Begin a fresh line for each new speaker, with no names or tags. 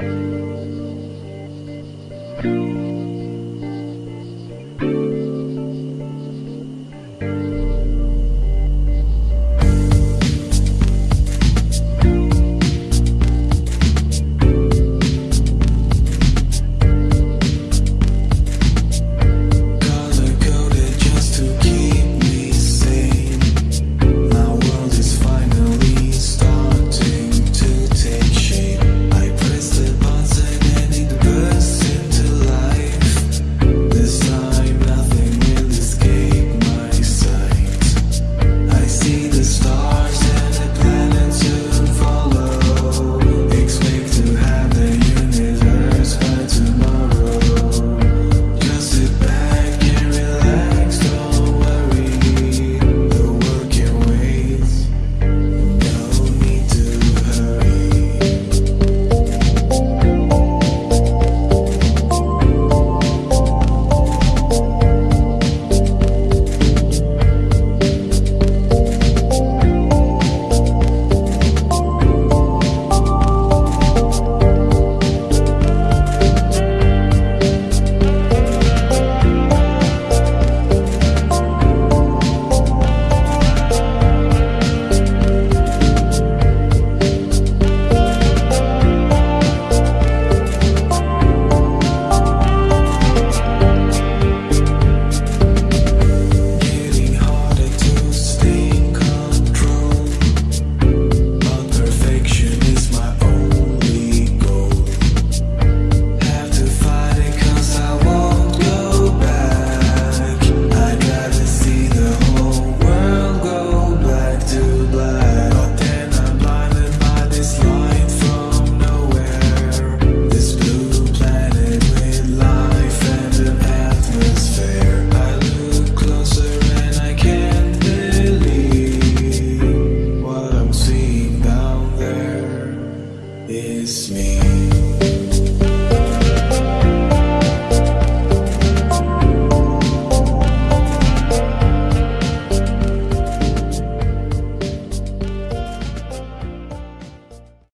Thank you. It's me.